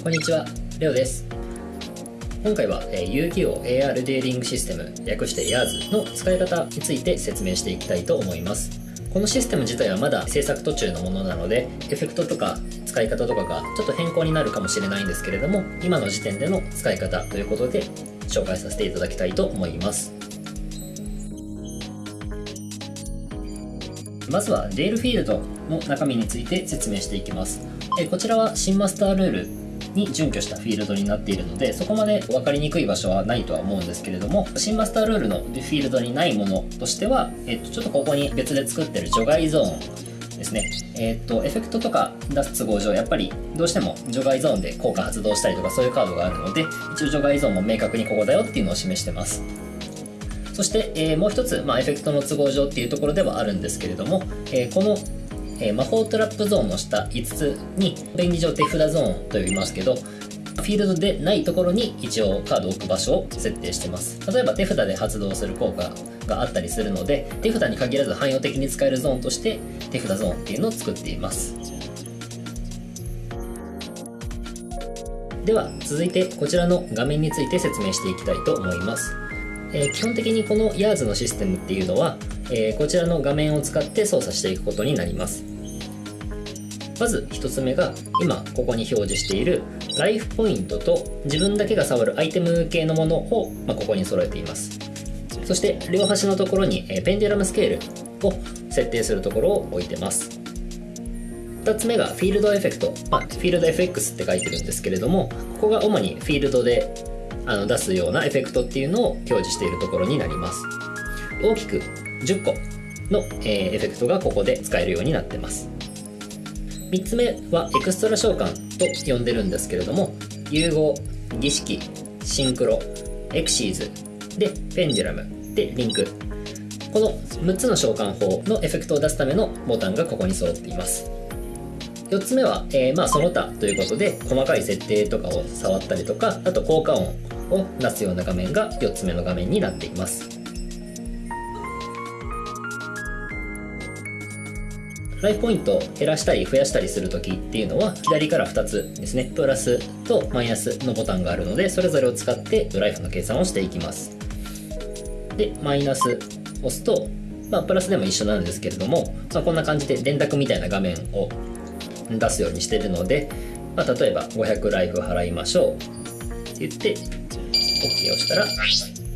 こんにちは、レオです。今回は、えー遊戯王 AR デーリングシステム、略して YARS の使い方について説明していきたいと思います。このシステム自体はまだ制作途中のものなので、エフェクトとか使い方とかがちょっと変更になるかもしれないんですけれども、今の時点での使い方ということで紹介させていただきたいと思います。まずはレールフィールドの中身について説明していきます。えこちらは新マスタールールに準拠したフィールドになっているのでそこまで分かりにくい場所はないとは思うんですけれども新マスタールールのフィールドにないものとしては、えっとちょっとここに別で作ってる除外ゾーンですね。えっとエフェクトとか出す都合上やっぱりどうしても除外ゾーンで効果発動したりとかそういうカードがあるので一応除外ゾーンも明確にここだよっていうのを示してます。そして、えーもう一つ、まあ、エフェクトの都合上っていうところではあるんですけれども、えーこの、えー魔法トラップゾーンの下5つに便宜上手札ゾーンと呼びますけどフィールドでないところに一応カードを置く場所を設定してます。例えば手札で発動する効果があったりするので手札に限らず汎用的に使えるゾーンとして手札ゾーンっていうのを作っています。では続いてこちらの画面について説明していきたいと思います。えー基本的にこの YARS のシステムっていうのは、えーこちらの画面を使って操作していくことになります。まず1つ目が今ここに表示しているライフポイントと自分だけが触るアイテム系のものを、ま、ここに揃えています。そして両端のところに、ペンデュラムスケールを設定するところを置いてます。2つ目がフィールドエフェクト、まあ、フィールド FX って書いてるんですけれどもここが主にフィールドであの出すようなエフェクトっていうのを表示しているところになります。大きく10個の、えエフェクトがここで使えるようになってます。3つ目はエクストラ召喚と呼んでるんですけれども融合儀式シンクロエクシーズでペンデュラムでリンク。この6つの召喚法のエフェクトを出すためのボタンがここに揃っています。4つ目は、えーまあその他ということで細かい設定とかを触ったりとかあと効果音を出すような画面が4つ目の画面になっています。ライフポイントを減らしたり増やしたりするときっていうのは左から2つですね。プラスとマイナスのボタンがあるのでそれぞれを使ってドライフの計算をしていきます。でマイナス押すと、まあ、プラスでも一緒なんですけれども、まあ、こんな感じで電卓みたいな画面を出すようにしてるので、まあ、例えば500ライフ払いましょうって言って OK をしたら、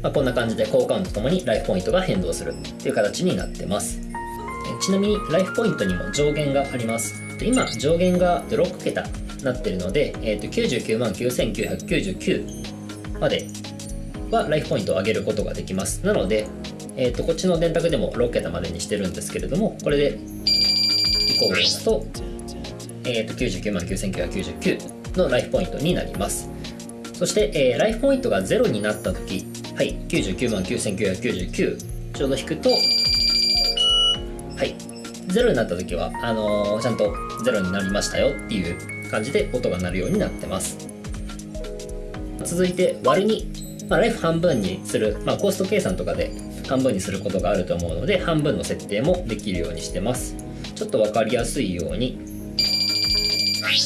まあ、こんな感じで交換とともにライフポイントが変動するっていう形になってます。ちなみにライフポイントにも上限があります。今上限が6桁になってるので、えー、と99万9999まではライフポイントを上げることができます。なので、えー、とこっちの電卓でも6桁までにしてるんですけれどもこれで移行を押すと,、えー、と99万9999のライフポイントになります。そして、えーライフポイントが0になった時はい99万9999ちょうど引くと、0になった時はあのーちゃんと0になりましたよっていう感じで音が鳴るようになってます。続いて割る2、まあ、ライフ半分にする、まあ、コスト計算とかで半分にすることがあると思うので半分の設定もできるようにしてます。ちょっと分かりやすいように。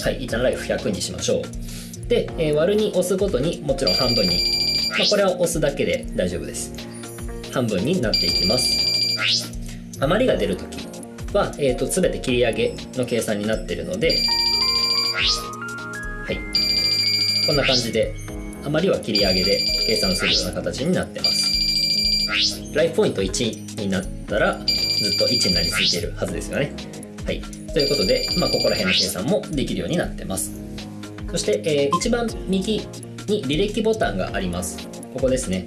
はい一旦ライフ100にしましょう。で、えー割る2押すごとにもちろん半分に、まあ、これは押すだけで大丈夫です。半分になっていきます。余りが出るときは、えー、と全て切り上げの計算になっているので、はい、こんな感じで余りは切り上げで計算するような形になってます。ライフポイント1になったらずっと1になりすぎているはずですよね。はい、ということで、まあ、ここら辺の計算もできるようになってます。そして、えー一番右に履歴ボタンがあります。ここですね。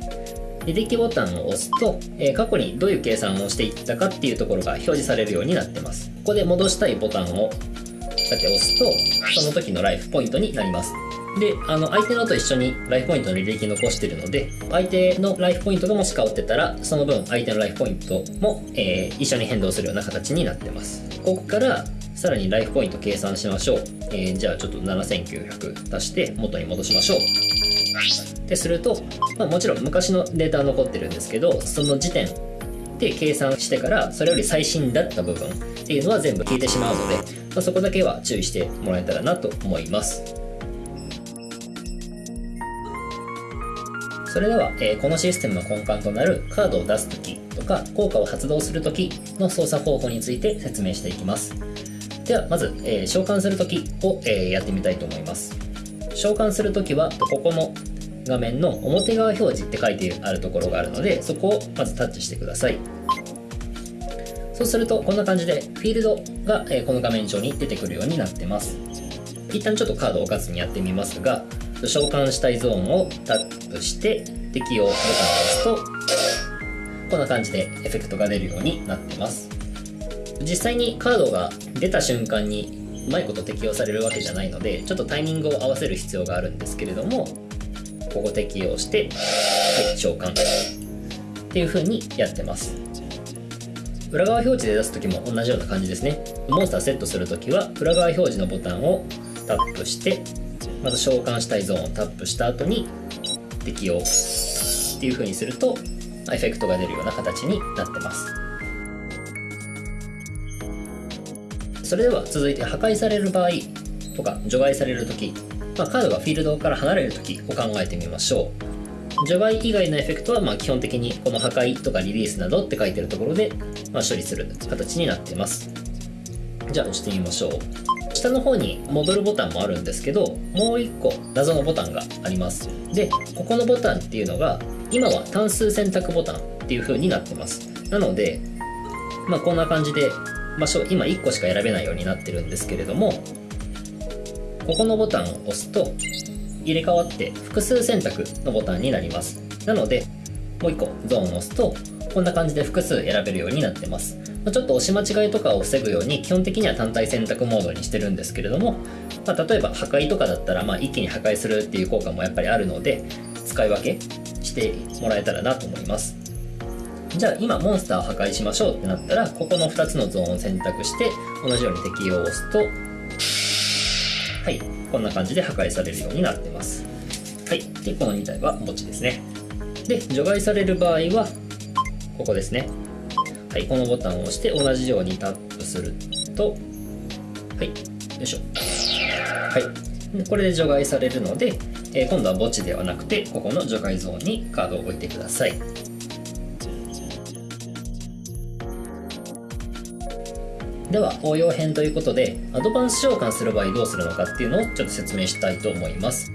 履歴ボタンを押すと、え過去にどういう計算をしていったかっていうところが表示されるようになってます。ここで戻したいボタンをさて押すと、その時のライフポイントになります。で、あの、相手のと一緒にライフポイントの履歴残してるので、相手のライフポイントがもし変わってたら、その分相手のライフポイントも、えー一緒に変動するような形になってます。ここから、さらにライフポイント計算しましょう。えーじゃあちょっと7900足して元に戻しましょう。ってすると、まあ、もちろん昔のデータは残ってるんですけどその時点で計算してからそれより最新だった部分っていうのは全部消えてしまうので、まあ、そこだけは注意してもらえたらなと思います。それでは、えー、このシステムの根幹となるカードを出す時とか効果を発動する時の操作方法について説明していきますではまず、えー、召喚する時を、えー、やってみたいと思います召喚する時はここの画面の表側表示って書いてあるところがあるのでそこをまずタッチしてください。そうするとこんな感じでフィールドが、この画面上に出てくるようになってます。一旦ちょっとカードを置かずにやってみますが召喚したいゾーンをタップして適用ボタンを押すとこんな感じでエフェクトが出るようになってます。実際にカードが出た瞬間にうまいこと適用されるわけじゃないのでちょっとタイミングを合わせる必要があるんですけれどもここ適用してはい召喚。っていう風にやってます。裏側表示で出す時も同じような感じですね。モンスターセットする時は裏側表示のボタンをタップしてまず召喚したいゾーンをタップした後に適用っていう風にするとエフェクトが出るような形になってます。それでは続いて破壊される場合とか除外される時、まあ、カードがフィールドから離れる時を考えてみましょう。除外以外のエフェクトはま基本的にこの破壊とかリリースなどって書いてるところでま処理する形になっています。じゃあ押してみましょう。下の方に戻るボタンもあるんですけどもう1個謎のボタンがあります。でここのボタンっていうのが今は単数選択ボタンっていう風になってます。なのでまあこんな感じで場所今1個しか選べないようになってるんですけれどもここのボタンを押すと入れ替わって複数選択のボタンになります。なのでもう1個ゾーンを押すとこんな感じで複数選べるようになってます。ちょっと押し間違いとかを防ぐように基本的には単体選択モードにしてるんですけれども、まあ、例えば破壊とかだったらまあ一気に破壊するっていう効果もやっぱりあるので使い分けしてもらえたらなと思います。じゃあ今モンスターを破壊しましょうってなったらここの2つのゾーンを選択して同じように適用を押すとこんな感じで破壊されるようになってますはいでこの2体は墓地ですねで除外される場合はここですねはい、このボタンを押して同じようにタップすると、はい、よいしょ。はい。これで除外されるので、えー、今度は墓地ではなくて、ここの除外ゾーンにカードを置いてください。では応用編ということでアドバンス召喚する場合どうするのかっていうのをちょっと説明したいと思います。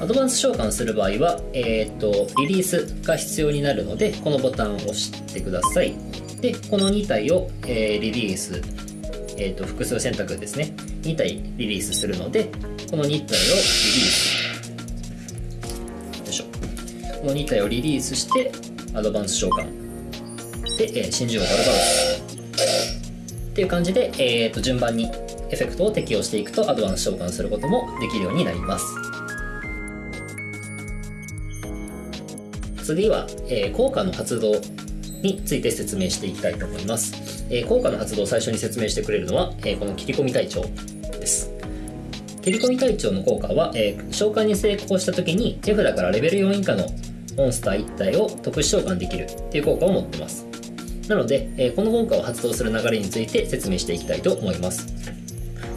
アドバンス召喚する場合は、えーと、リリースが必要になるのでこのボタンを押してください。でこの2体を、えー、リリース、えーと、複数選択ですね。2体リリースするのでこの2体をリリース。よいしょ。この2体をリリースしてアドバンス召喚。で、えー、真珠をバルバロス。っていう感じで、えーと、順番にエフェクトを適用していくとアドバンス召喚することもできるようになります次は、えー、効果の発動について説明していきたいと思います。えー、効果の発動を最初に説明してくれるのは、えー、この切り込み隊長です。切り込み隊長の効果は、えー、召喚に成功した時に手札からレベル4以下のモンスター1体を特殊召喚できるっていう効果を持ってます。なので、えこの効果を発動する流れについて説明していきたいと思います。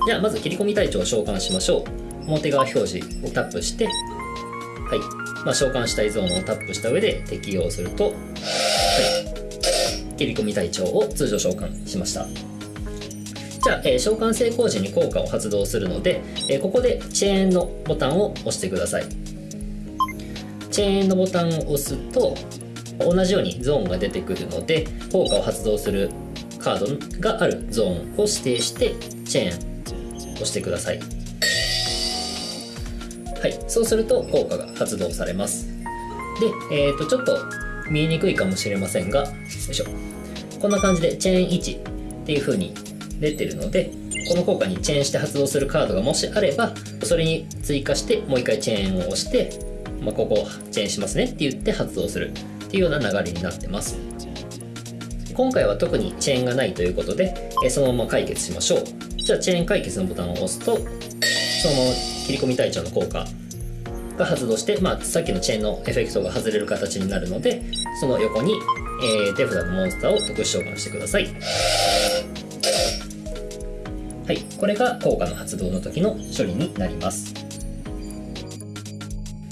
じゃあまず切り込み隊長を召喚しましょう。表側表示をタップして、はい。まあ、召喚したいゾーンをタップした上で適用すると、はい。切り込み隊長を通常召喚しましたじゃあ、えー、召喚成功時に効果を発動するので、えー、ここでチェーンのボタンを押してくださいチェーンのボタンを押すと同じようにゾーンが出てくるので効果を発動するカードがあるゾーンを指定してチェーンを押してください。はい。そうすると効果が発動されます。で、えー、とちょっと見えにくいかもしれませんがよいしょ。こんな感じでチェーン1っていう風に出てるのでこの効果にチェーンして発動するカードがもしあればそれに追加してもう一回チェーンを押して、まあ、ここチェーンしますねって言って発動する。ていうような流れになってます。今回は特にチェーンがないということでそのまま解決しましょう。じゃあチェーン解決のボタンを押すとそのまま切り込み隊長の効果が発動して、まあ、さっきのチェーンのエフェクトが外れる形になるのでその横に、えー、手札のモンスターを特殊召喚してください。はいこれが効果の発動の時の処理になります。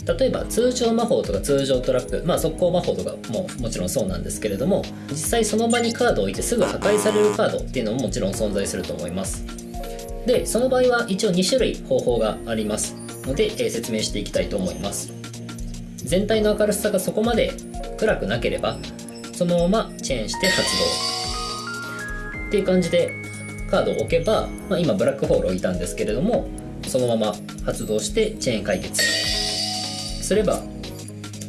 例えば通常魔法とか通常トラップ、まあ、速攻魔法とかももちろんそうなんですけれども実際その場にカードを置いてすぐ破壊されるカードっていうのももちろん存在すると思います。でその場合は一応2種類方法があります。ので、えー、説明していきたいと思います。全体の明るさがそこまで暗くなければそのままチェーンして発動。っていう感じでカードを置けば、まあ、今ブラックホール置いたんですけれどもそのまま発動してチェーン解決。すれば、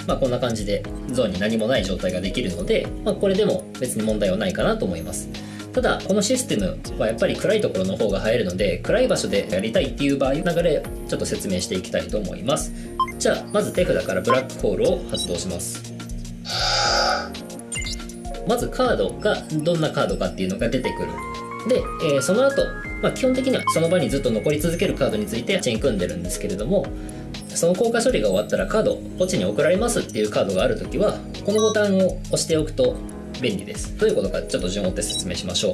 まあ、こんな感じでゾーンに何もない状態ができるので、まあ、これでも別に問題はないかなと思います。ただこのシステムはやっぱり暗いところの方が映えるので暗い場所でやりたいっていう場合流れちょっと説明していきたいと思います。じゃあまず手札からブラックホールを発動します。まずカードがどんなカードかっていうのが出てくる。で、えー、その後、まあ、基本的にはその場にずっと残り続けるカードについてチェーン組んでるんですけれどもその効果処理が終わったらカード墓地に送られますっていうカードがあるときはこのボタンを押しておくと便利です。どういうことかちょっと順を追って説明しましょう。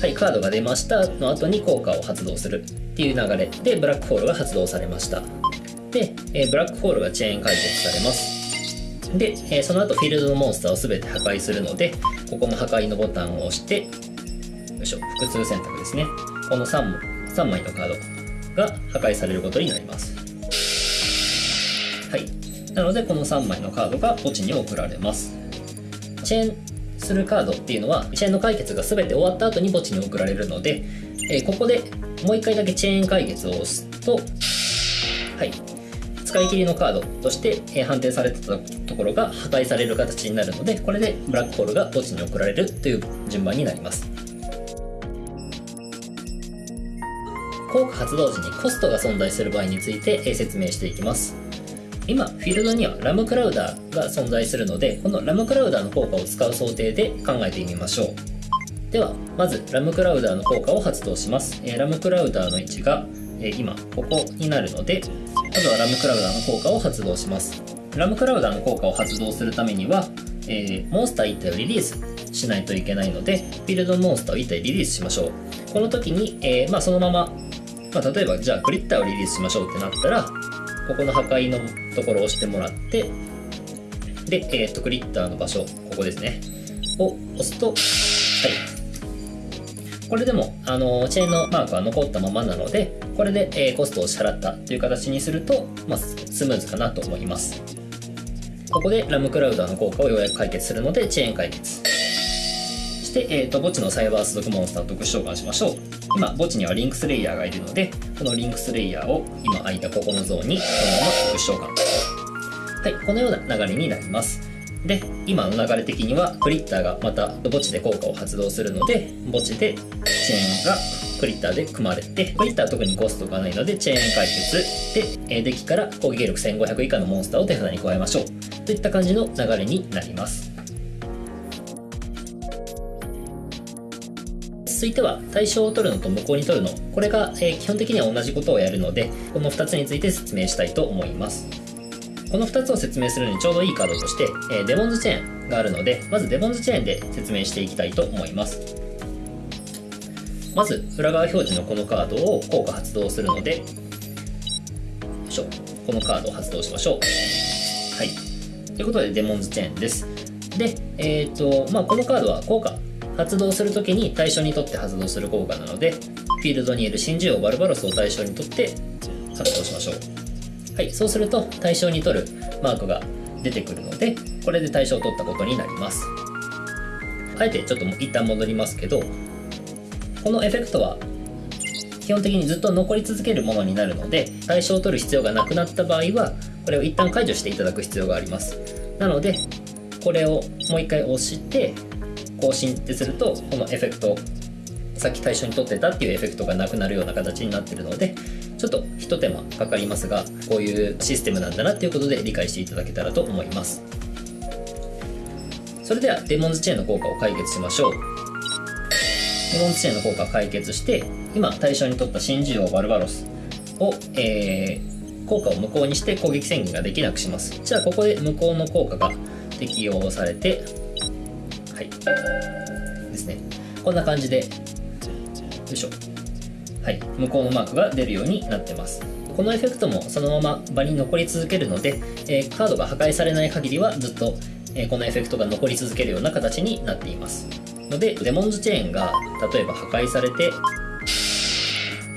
はいカードが出ましたの後に効果を発動する。っていう流れ。でブラックホールが発動されました。で、え、ブラックホールがチェーン解決されます。で、え、その後フィールドのモンスターを全て破壊するのでここも破壊のボタンを押してよいしょ複数選択ですね。この 3, 3枚のカード。が破壊されることになります。はい。なのでこの3枚のカードが墓地に送られます。チェーンするカードっていうのはチェーンの解決が全て終わった後に墓地に送られるので、えー、ここでもう一回だけチェーン解決を押すとはい。使い切りのカードとして判定されてたところが破壊される形になるのでこれでブラックホールが墓地に送られるという順番になります。効果発動時にコストが存在する場合について説明していきます。今フィールドにはラムクラウダーが存在するのでこのラムクラウダーの効果を使う想定で考えてみましょう。ではまずラムクラウダーの効果を発動します。ラムクラウダーの位置が今ここになるのでまずはラムクラウダーの効果を発動します。ラムクラウダーの効果を発動するためには、え、モンスター1体をリリースしないといけないのでフィールドモンスターを1体リリースしましょう。この時に、えー、まあ、そのまま、まあ、例えばじゃあクリッターをリリースしましょうってなったらここの破壊のところを押してもらってで、えー、とクリッターの場所ここですね。を押すとはい。これでもあのチェーンのマークは残ったままなのでこれで、えー、コストを支払ったという形にすると、まあ、スムーズかなと思います。ここでラムクラウダーの効果をようやく解決するのでチェーン解決。して、えーと、墓地のサイバース族モンスターと特殊召喚しましょう。今墓地にはリンクスレイヤーがいるのでこのリンクスレイヤーを今空いたここのゾーンにこのまま特殊召喚。はいこのような流れになります。で今の流れ的にはクリッターがまた墓地で効果を発動するので墓地でチェーンがクリッターで組まれてクリッターは特にコストがないのでチェーン解決。でデッキから攻撃力1500以下のモンスターを手札に加えましょう。といった感じの流れになります。続いては対象を取るのと無効に取るの。これが、え基本的には同じことをやるのでこの2つについて説明したいと思います。この2つを説明するのにちょうどいいカードとして、え、デモンズチェーンがあるのでまずデモンズチェーンで説明していきたいと思います。まず裏側表示のこのカードを効果発動するのでしょ。このカードを発動しましょう。はい。ということでデモンズチェーンです。でえっ、ー、とまあこのカードは効果発動するときに対象にとって発動する効果なのでフィールドにいる真珠王バルバロスを対象にとって発動しましょう。はい、そうすると対象に取るマークが出てくるのでこれで対象を取ったことになります。あえてちょっと一旦戻りますけどこのエフェクトは基本的にずっと残り続けるものになるので対象を取る必要がなくなった場合はこれを一旦解除していただく必要があります。なのでこれをもう一回押して更新ってするとこのエフェクトさっき対象に取ってたっていうエフェクトがなくなるような形になってるのでちょっとひと手間かかりますがこういうシステムなんだなっていうことで理解していただけたらと思います。それではデモンズチェーンの効果を解決しましょう。デモンズチェーンの効果を解決して今対象に取った真珠王バルバロスを、えー、効果を無効にして攻撃宣言ができなくします。じゃあここで無効の効果が適用されてはい。ですね。こんな感じで。よいしょ。はい、向こうのマークが出るようになってます。このエフェクトもそのまま場に残り続けるので、えー、カードが破壊されない限りはずっと、えー、このエフェクトが残り続けるような形になっています。のでデモンズチェーンが例えば破壊されて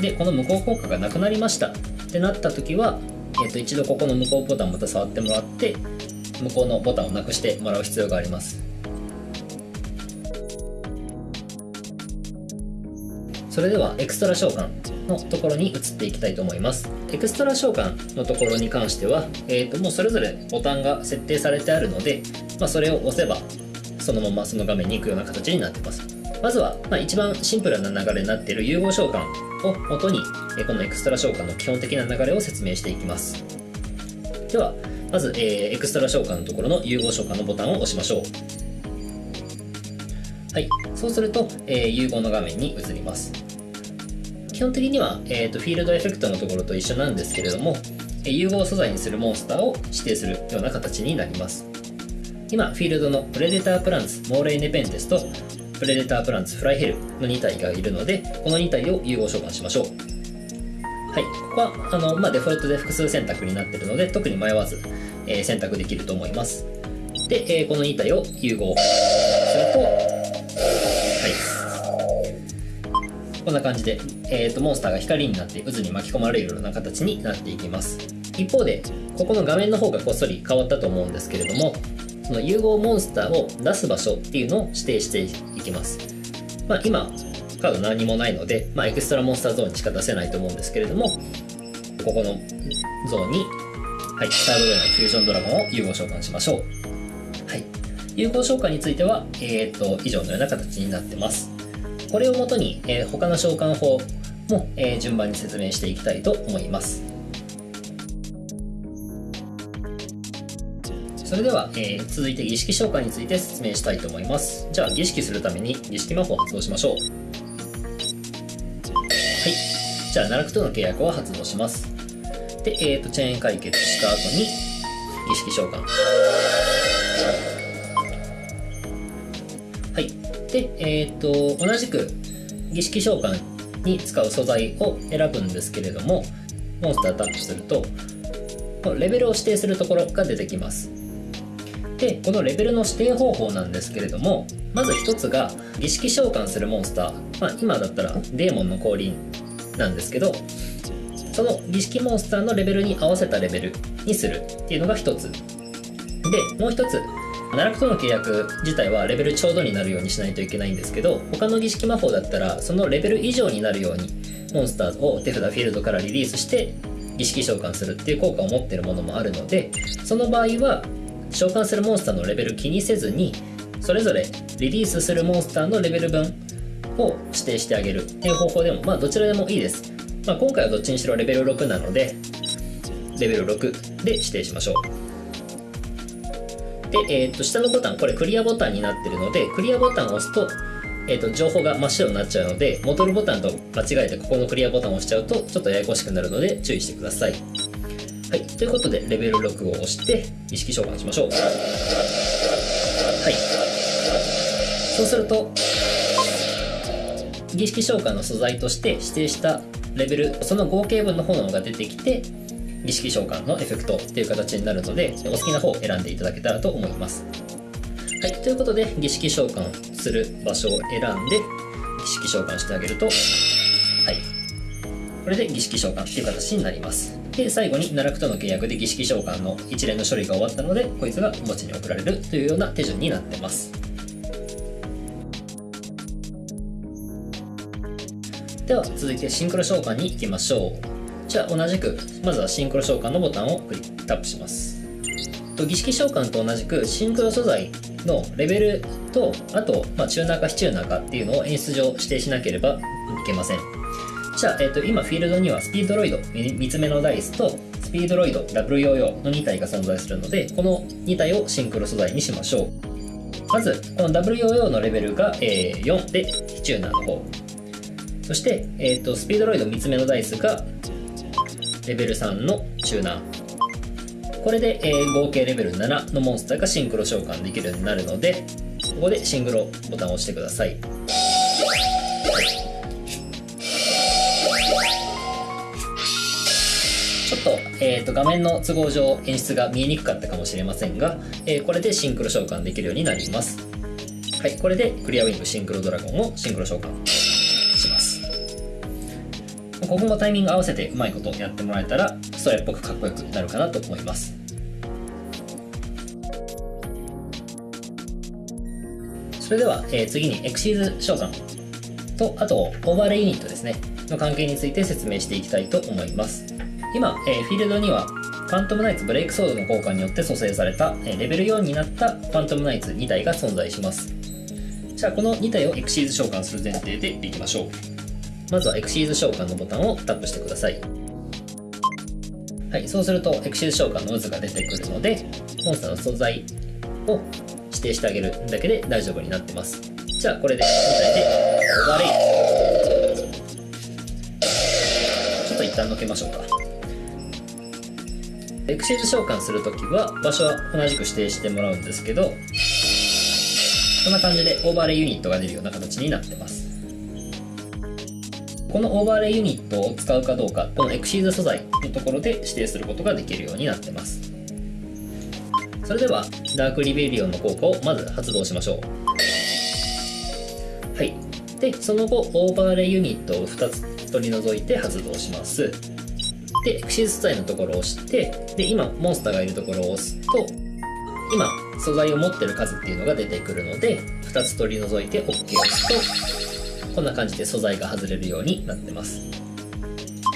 でこの無効効果がなくなりました。ってなった時は、えー、と一度ここの無効ボタンまた触ってもらって無効のボタンをなくしてもらう必要があります。それではエクストラ召喚のところに移っていきたいと思います。エクストラ召喚のところに関しては、えー、ともうそれぞれボタンが設定されてあるので、まあ、それを押せばそのままその画面に行くような形になってます。まずは、まあ、一番シンプルな流れになっている融合召喚を元にこのエクストラ召喚の基本的な流れを説明していきます。ではまず、えー、エクストラ召喚のところの融合召喚のボタンを押しましょう。はい。そうすると、えー、融合の画面に移ります。基本的には、えーと、フィールドエフェクトのところと一緒なんですけれども、え、融合素材にするモンスターを指定するような形になります。今フィールドのプレデタープランツモーレイネペンテスとプレデタープランツフライヘルの2体がいるのでこの2体を融合召喚しましょう。はい、ここはあの、まあ、デフォルトで複数選択になっているので特に迷わず、えー、選択できると思います。で、えー、この2体を融合するとこんな感じで、えーと、モンスターが光になって渦に巻き込まれるような形になっていきます一方でここの画面の方がこっそり変わったと思うんですけれどもその融合モンスターを出す場所っていうのを指定していきます、まあ、今カード何もないので、まあ、エクストラモンスターゾーンにしか出せないと思うんですけれども、ここのゾーンに、はい、サードウェイのフュージョンドラゴンを融合召喚しましょう。はい。融合召喚については、えっ、と、以上のような形になってます。これをもとに、えー、他の召喚法も、えー、順番に説明していきたいと思います。それでは、えー、続いて儀式召喚について説明したいと思います。じゃあ、儀式するために儀式魔法を発動しましょうはい。じゃあ、奈落との契約を発動します。で、えっ、ー、と、チェーン解決した後に、儀式召喚。で、え、ー、と、同じく、儀式召喚に使う素材を選ぶんですけれども、モンスタータップすると、レベルを指定するところが出てきます。で、このレベルの指定方法なんですけれども、まず一つが、儀式召喚するモンスター。まあ、今だったら、デーモンの降臨なんですけどその儀式モンスターのレベルに合わせたレベルにするっていうのが一つでもう一つ奈落との契約自体はレベルちょうどになるようにしないといけないんですけど他の儀式魔法だったらそのレベル以上になるようにモンスターを手札フィールドからリリースして儀式召喚するっていう効果を持ってるものもあるのでその場合は召喚するモンスターのレベル気にせずにそれぞれリリースするモンスターのレベル分を指定してあげるっていう方法でも、まあ、どちらでもいいです。まあ、今回はどっちにしろレベル6なので、レベル6で指定しましょう。で、え、ー、と、下のボタン、これクリアボタンになってるので、クリアボタンを押すと、え、ー、と、情報が真っ白になっちゃうので、戻るボタンと間違えてここのクリアボタンを押しちゃうと、ちょっとややこしくなるので注意してください。はい。ということで、レベル6を押して、意識召喚しましょう。はい。そうすると、儀式召喚の素材として指定したレベルその合計分の炎が出てきて儀式召喚のエフェクトっていう形になるのでお好きな方を選んでいただけたらと思います。はいということで儀式召喚する場所を選んで儀式召喚してあげるとはい。これで儀式召喚っていう形になります。で最後に奈落との契約で儀式召喚の一連の処理が終わったのでこいつが墓地に送られるというような手順になってます。では続いてシンクロ召喚に行きましょう。じゃあ同じくまずはシンクロ召喚のボタンをクリックタップします。と儀式召喚と同じくシンクロ素材のレベルとあと、まあ、チューナーか非チューナーかっていうのを演出上指定しなければいけません。じゃあ、えー、と今フィールドにはスピードロイド3つ目のダイスとスピードロイドダブルヨーヨーの2体が存在するのでこの2体をシンクロ素材にしましょう。まずこのダブルヨーヨーのレベルが、えー、4で非チューナーの方。そして、えーと、スピードロイド3つ目のダイスがレベル3のチューナー。これで、えー、合計レベル7のモンスターがシンクロ召喚できるようになるのでここでシンクロボタンを押してください。えー、と画面の都合上演出が見えにくかったかもしれませんが、えーこれでシンクロ召喚できるようになります。はいこれでクリアウィングシンクロドラゴンをシンクロ召喚。ここもタイミング合わせてうまいことやってもらえたらストレっぽくかっこよくなるかなと思います。それでは、えー次にエクシーズ召喚とあとオーバーレイユニットですね。の関係について説明していきたいと思います。今、えーフィールドにはファントムナイツブレイクソードの効果によって蘇生された、えーレベル4になったファントムナイツ2体が存在します。じゃあこの2体をエクシーズ召喚する前提でいきましょう。まずはエクシーズ召喚のボタンをタップしてください。はいそうするとエクシーズ召喚の渦が出てくるのでモンスターの素材を指定してあげるだけで大丈夫になってます。じゃあこれで2体でオーバーレイちょっと一旦のけましょうか。エクシーズ召喚するときは場所は同じく指定してもらうんですけどこんな感じでオーバーレイユニットが出るような形になってます。このオーバーレイユニットを使うかどうかこのエクシーズ素材のところで指定することができるようになってます。それではダークリベリオンの効果をまず発動しましょう。はい。でその後オーバーレイユニットを2つ取り除いて発動します。でエクシーズ素材のところを押してで今モンスターがいるところを押すと今素材を持ってる数っていうのが出てくるので2つ取り除いて OK を押すとこんな感じで素材が外れるようになってます。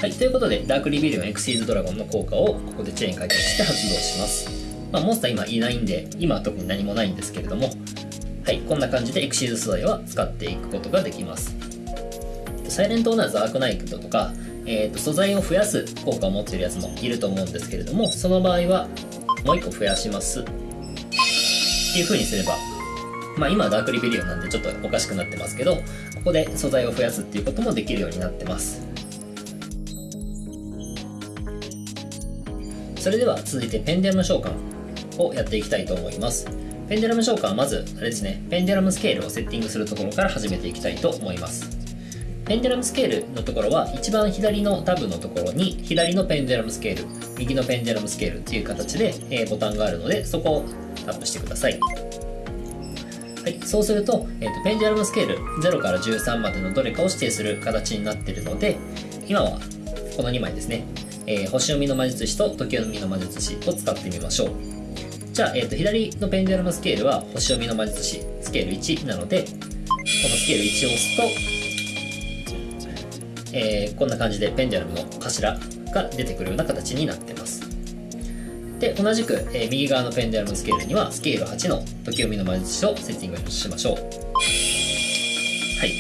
はいということでダークリベリオンエクシーズドラゴンの効果をここでチェーン解決して発動します。まあ、モンスター今いないんで今は特に何もないんですけれどもはいこんな感じでエクシーズ素材は使っていくことができます。サイレントオーナーズアークナイトとか、えー、と素材を増やす効果を持っているやつもいると思うんですけれどもその場合はもう1個増やします。っていう風にすればまあ今はダークリベリオンなんでちょっとおかしくなってますけどここで素材を増やすっていうこともできるようになってます。それでは続いてペンデラム召喚をやっていきたいと思います。ペンデラム召喚はまずあれですねペンデラムスケールをセッティングするところから始めていきたいと思います。ペンデラムスケールのところは一番左のタブのところに左のペンデラムスケール右のペンデラムスケールっていう形で、ボタンがあるのでそこをタップしてください。はい、そうすると,、えーとペンデュラムスケール0から13までのどれかを指定する形になっているので今はこの2枚ですね、えー星読みの魔術師と時読みの魔術師を使ってみましょう。じゃあ、えーと左のペンデュラムスケールは星読みの魔術師スケール1なのでこのスケール1を押すとえーこんな感じでペンデュラムの頭が出てくるような形になってます。で同じく、えー右側のペンデュラムスケールにはスケール8の時読みの魔術師をセッティングしましょう。はい。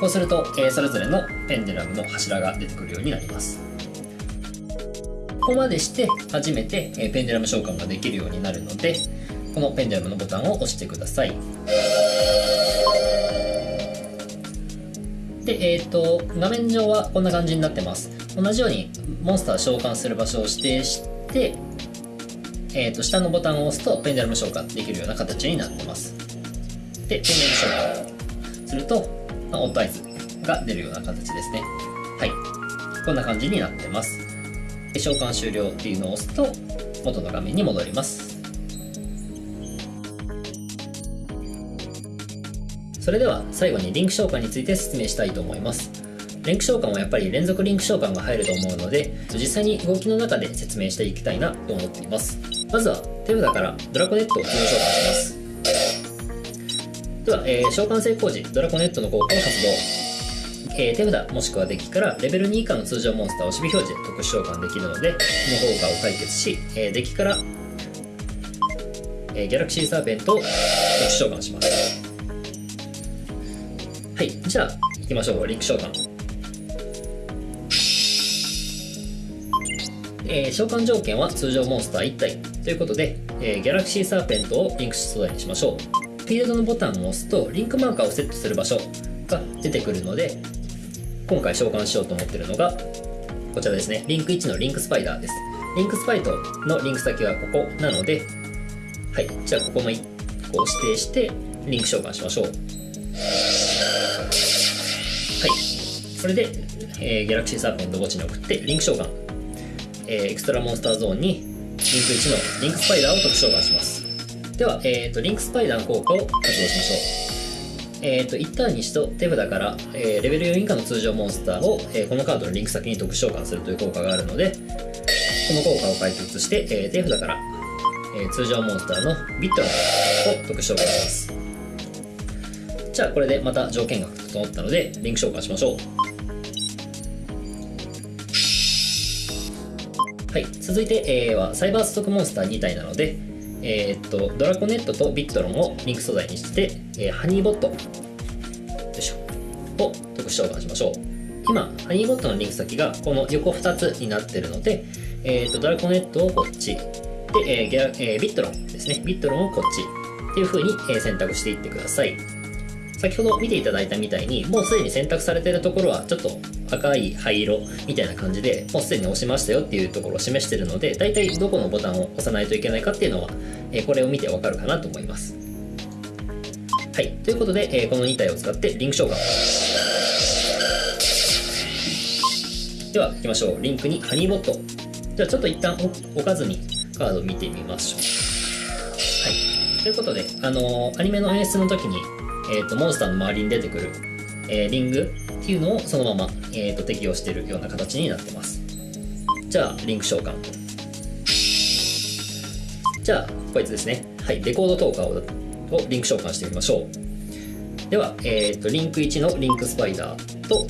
こうすると、えーそれぞれのペンデラムの柱が出てくるようになります。ここまでして初めて、えーペンデラム召喚ができるようになるのでこのペンデラムのボタンを押してください。で、えっ、と、画面上はこんな感じになってます。同じように、モンスター召喚する場所を指定して、えっ、と、下のボタンを押すと、ペンデラム召喚できるような形になってます。で、ペンデラム召喚すると、まあオットアイズが出るような形ですね。はい。こんな感じになってます。で召喚終了っていうのを押すと、元の画面に戻ります。それでは最後にリンク召喚について説明したいと思いますリンク召喚はやっぱり連続リンク召喚が入ると思うので実際に動きの中で説明していきたいなと思っています。まずは手札からドラコネットを通常召喚します。では、えー召喚成功時ドラコネットの効果を発動、えー手札もしくはデッキからレベル2以下の通常モンスターを守備表示で特殊召喚できるのでこの効果を解決し、えーデッキから、えーギャラクシーサーペントを特殊召喚します。はい、じゃあ行きましょう、リンク召喚。えー召喚条件は通常モンスター1体ということで、えーギャラクシーサーペントをリンク素材にしましょう。フィールドのボタンを押すと、リンクマーカーをセットする場所が出てくるので、今回召喚しようと思っているのが、こちらですね、リンク1のリンクスパイダーです。リンクスパイダーのリンク先はここなので、はい、じゃあここも1個を指定して、リンク召喚しましょう。はい。それで、えーギャラクシーサーペント墓地に送って、リンク召喚。えーエクストラモンスターゾーンにリンク1のリンクスパイダーを特殊召喚します。では、えーと、リンクスパイダーの効果を発動しましょう。えーと、一旦にしと手札から、えー、レベル4以下の通常モンスターを、えー、このカードのリンク先に特殊召喚するという効果があるのでこの効果を解決して、えー、手札から、え通常モンスターのビットランを特殊召喚します。じゃあこれでまた条件が整ったのでリンク召喚しましょう。はい続いて、えー、はサイバーストックモンスター2体なのでえー、っとドラコネットとビットロンをリンク素材にして、えー、ハニーボット。よいしょ。を特殊召喚しましょう。今ハニーボットのリンク先がこの横2つになってるので、えー、っとドラコネットをこっち。で、えーギャえー、ビットロンですね。ビットロンをこっち。っていう風に、選択していってください。先ほど見ていただいたみたいにもうすでに選択されているところはちょっと赤い灰色みたいな感じでもうすでに押しましたよっていうところを示しているので大体どこのボタンを押さないといけないかっていうのは、えこれを見てわかるかなと思います。はい。ということで、えこの2体を使ってリンク召喚では行きましょう。リンクにハニーボット。じゃあちょっと一旦置かずにカードを見てみましょう。はい。ということであのー、アニメの演出の時にえーと、モンスターの周りに出てくる、えー、リングっていうのをそのまま、えーと、適用しているような形になってます。じゃあリンク召喚。じゃあこいつですね。はいレコードトーカーをリンク召喚してみましょう。では、えーと、リンク1のリンクスパイダーと、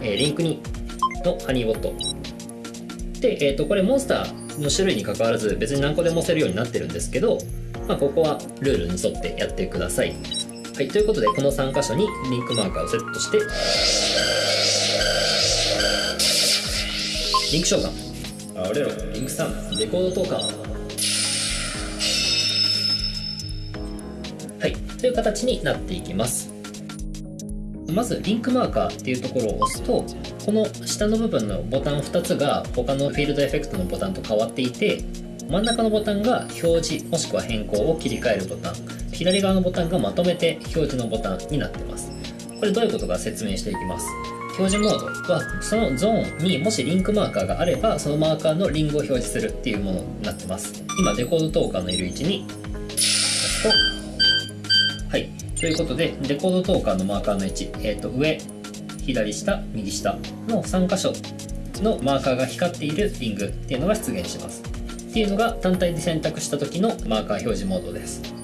えー、リンク2のハニーボット。で、えー、とこれモンスターの種類にかかわらず別に何個でも押せるようになってるんですけど、まあ、ここはルールに沿ってやってください。はい、ということでこの3箇所にリンクマーカーをセットしてリンク召喚あ俺らリンク3レコード投下はいという形になっていきます。まずリンクマーカーっていうところを押すとこの下の部分のボタン2つが他のフィールドエフェクトのボタンと変わっていて真ん中のボタンが表示もしくは変更を切り替えるボタン左側のボタンがまとめて表示のボタンになってます。これどういうことか説明していきます。表示モードはそのゾーンにもしリンクマーカーがあればそのマーカーのリングを表示するっていうものになってます。今デコードトーカーのいる位置に。押すとはい。ということでデコードトーカーのマーカーの位置、えー、と上左下右下の3箇所のマーカーが光っているリングっていうのが出現します。っていうのが単体で選択した時のマーカー表示モードです。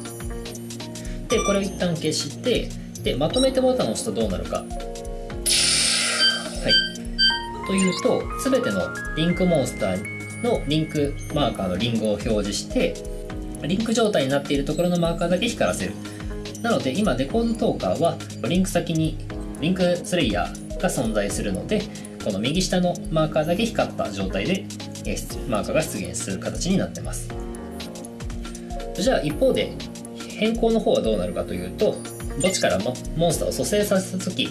でこれを一旦消してでまとめてボタンを押すとどうなるか。はい。というと全てのリンクモンスターのリンクマーカーのリングを表示してリンク状態になっているところのマーカーだけ光らせる。なので今デコードトーカーはリンク先にリンクスレイヤーが存在するのでこの右下のマーカーだけ光った状態でマーカーが出現する形になってます。じゃあ一方で変更の方はどうなるかというと墓地からモンスターを蘇生させた時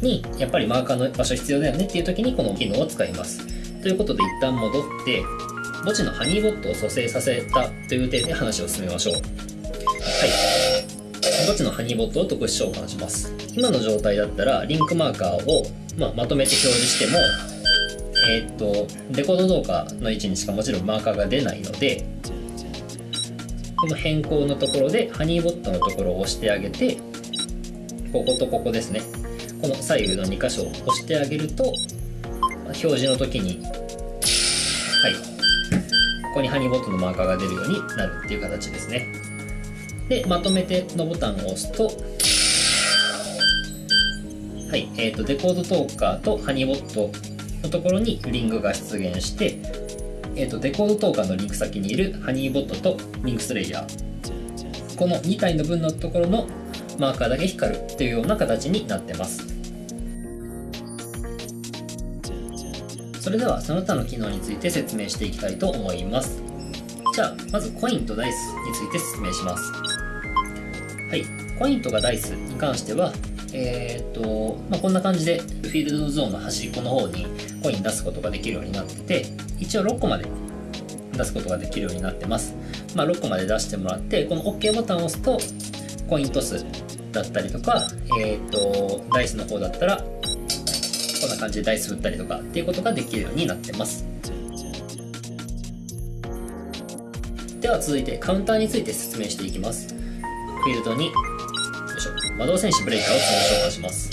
にやっぱりマーカーの場所必要だよねっていう時にこの機能を使います。ということで一旦戻って墓地のハニーボットを蘇生させたという点で話を進めましょう。はい。墓地のハニーボットを特殊召喚します。今の状態だったらリンクマーカーを、まあ、まとめて表示してもえー、っとデコード動画の位置にしかもちろんマーカーが出ないのでこの変更のところでハニーボットのところを押してあげてこことここですね。この左右の2箇所を押してあげると表示の時にはい。ここにハニーボットのマーカーが出るようになるっていう形ですね。でまとめてのボタンを押すとはい、えーと、デコードトーカーとハニーボットのところにリングが出現してえーと、デコードトーカーのリンク先にいるハニーボットとリンクスレイヤー。この2体の分のところのマーカーだけ光るというような形になってます。それではその他の機能について説明していきたいと思います。じゃあまずコインとダイスについて説明します。はい。コインとかダイスに関してはえーとまあ、こんな感じでフィールドゾーンの端っこの方にコイン出すことができるようになってて一応6個まで出すことができるようになってます、まあ、6個まで出してもらってこの OK ボタンを押すとコイントスだったりとか、えーと、ダイスの方だったらこんな感じでダイス振ったりとかっていうことができるようになってます。では続いてカウンターについて説明していきます。フィールドによいしょ魔導戦士ブレイカーを召喚します。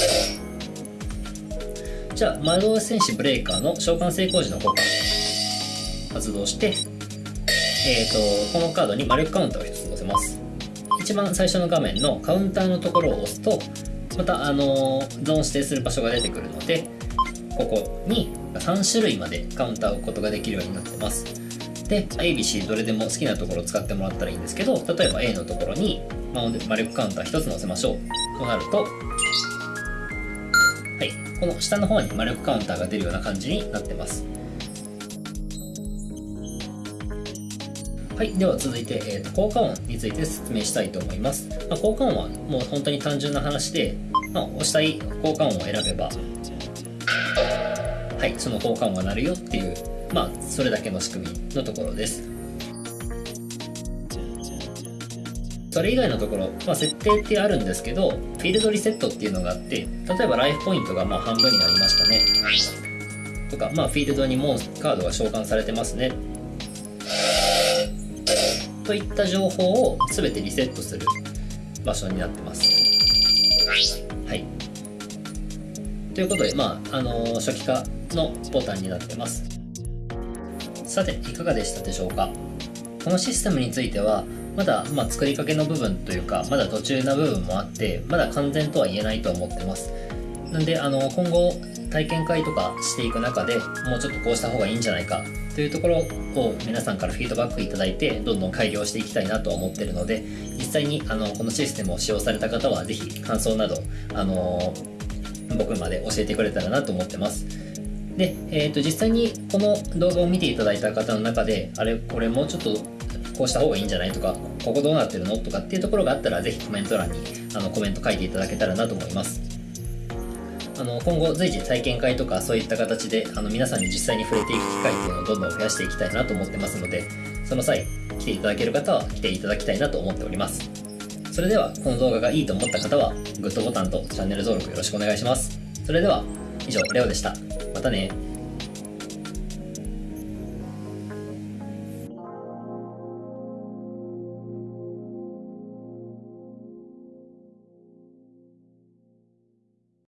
じゃあ魔導戦士ブレイカーの召喚成功時の効果発動してえーとこのカードに魔力カウンターを1つ載せます。一番最初の画面のカウンターのところを押すとまたあのゾーン指定する場所が出てくるのでここに3種類までカウンターを置くことができるようになってます。で ABC どれでも好きなところを使ってもらったらいいんですけど例えば A のところに魔力カウンター1つ載せましょう。となるとはいこの下の方に魔力カウンターが出るような感じになってます。はい、では続いて、えーと、効果音について説明したいと思います。まあ、効果音はもう本当に単純な話で、まあ、押したい効果音を選べば、はい、その効果音が鳴るよっていう、まあ、それだけの仕組みのところです。それ以外のところ、まあ、設定ってあるんですけど、フィールドリセットっていうのがあって、例えばライフポイントがまあ半分になりましたね。とか、まあ、フィールドにモンカードが召喚されてますね。といった情報を全てリセットする場所になってます。はい。ということで、まあ、あのー、初期化のボタンになってます。さて、いかがでしたでしょうか？このシステムについては、まだ、まあ、作りかけの部分というか、まだ途中な部分もあって、まだ完全とは言えないと思ってます。なんで、あの、今後、体験会とかしていく中でもうちょっとこうした方がいいんじゃないかというところを皆さんからフィードバックいただいてどんどん改良していきたいなと思ってるので実際にあのこのシステムを使用された方は是非感想などあの僕まで教えてくれたらなと思ってます。で、えー、と実際にこの動画を見ていただいた方の中であれこれもうちょっとこうした方がいいんじゃないとかここどうなってるのとかっていうところがあったら是非コメント欄にあのコメント書いていただけたらなと思います。の今後随時体験会とかそういった形であの皆さんに実際に触れていく機会っていうのをどんどん増やしていきたいなと思ってますのでその際来ていただける方は来ていただきたいなと思っております。それではこの動画がいいと思った方はグッドボタンとチャンネル登録よろしくお願いします。それでは以上レオでした。またね。